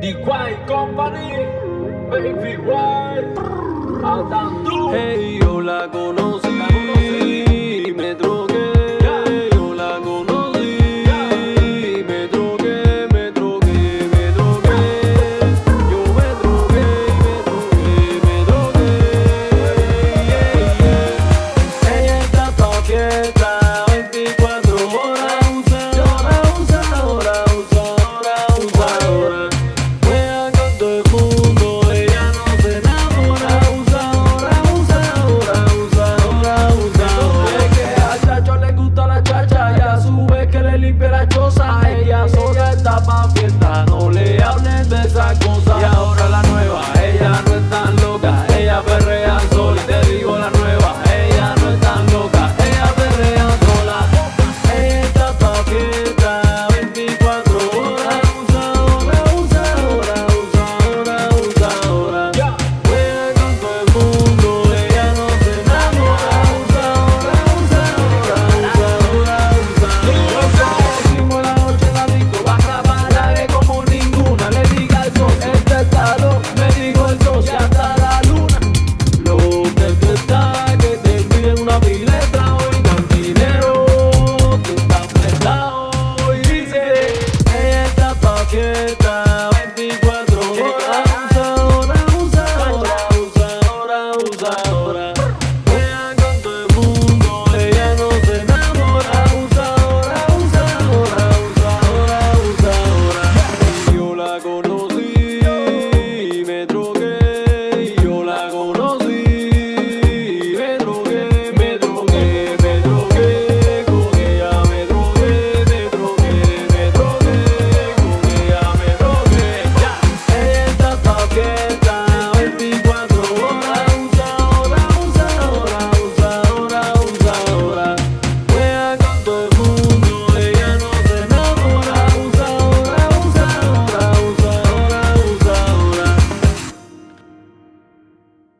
The Quiet Company, baby, why? Hey, yo, go. cosas, ella está pa' fiesta de fiesta 24 horas. Usa, ahora, usa, ahora, usa, usa.